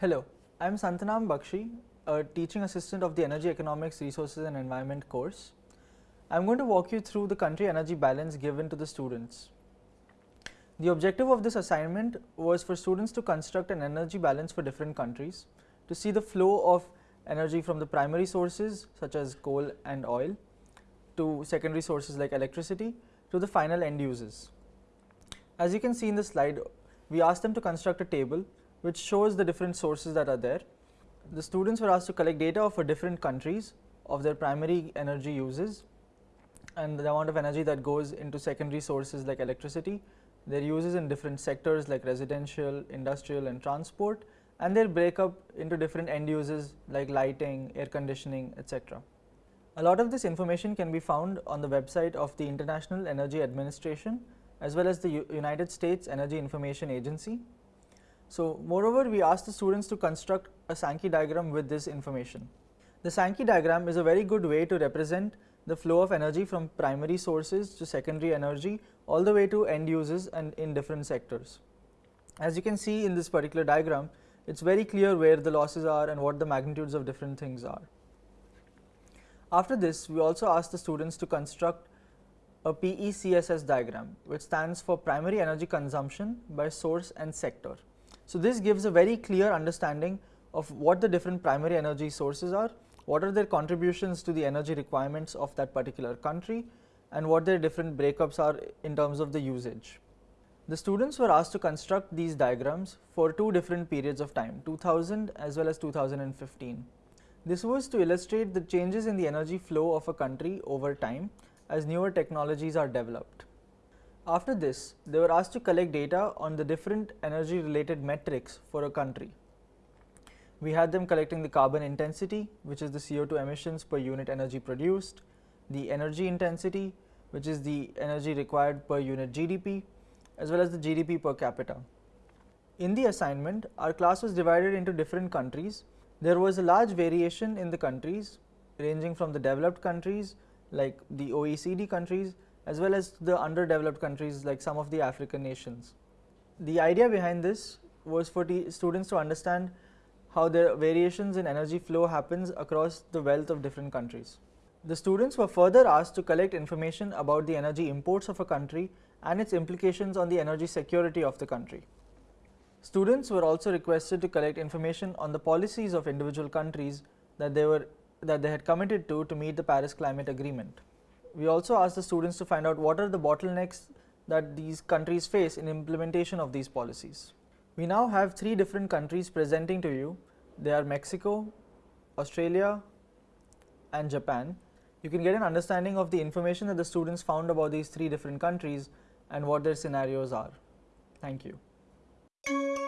Hello, I am Santanam Bakshi, a teaching assistant of the Energy Economics, Resources and Environment course. I am going to walk you through the country energy balance given to the students. The objective of this assignment was for students to construct an energy balance for different countries, to see the flow of energy from the primary sources such as coal and oil to secondary sources like electricity to the final end users. As you can see in the slide, we asked them to construct a table which shows the different sources that are there. The students were asked to collect data for uh, different countries of their primary energy uses and the amount of energy that goes into secondary sources like electricity, their uses in different sectors like residential, industrial and transport and their breakup into different end uses like lighting, air conditioning, etc. A lot of this information can be found on the website of the International Energy Administration as well as the U United States Energy Information Agency. So, moreover we asked the students to construct a Sankey diagram with this information. The Sankey diagram is a very good way to represent the flow of energy from primary sources to secondary energy all the way to end users and in different sectors. As you can see in this particular diagram, it is very clear where the losses are and what the magnitudes of different things are. After this, we also asked the students to construct a PECSS diagram, which stands for primary energy consumption by source and sector. So, this gives a very clear understanding of what the different primary energy sources are, what are their contributions to the energy requirements of that particular country and what their different breakups are in terms of the usage. The students were asked to construct these diagrams for two different periods of time 2000 as well as 2015. This was to illustrate the changes in the energy flow of a country over time as newer technologies are developed. After this, they were asked to collect data on the different energy related metrics for a country. We had them collecting the carbon intensity, which is the CO2 emissions per unit energy produced, the energy intensity, which is the energy required per unit GDP, as well as the GDP per capita. In the assignment, our class was divided into different countries. There was a large variation in the countries ranging from the developed countries like the OECD countries as well as the underdeveloped countries like some of the African nations. The idea behind this was for students to understand how the variations in energy flow happens across the wealth of different countries. The students were further asked to collect information about the energy imports of a country and its implications on the energy security of the country. Students were also requested to collect information on the policies of individual countries that they were that they had committed to to meet the Paris Climate Agreement. We also asked the students to find out what are the bottlenecks that these countries face in implementation of these policies. We now have three different countries presenting to you. They are Mexico, Australia and Japan. You can get an understanding of the information that the students found about these three different countries and what their scenarios are. Thank you.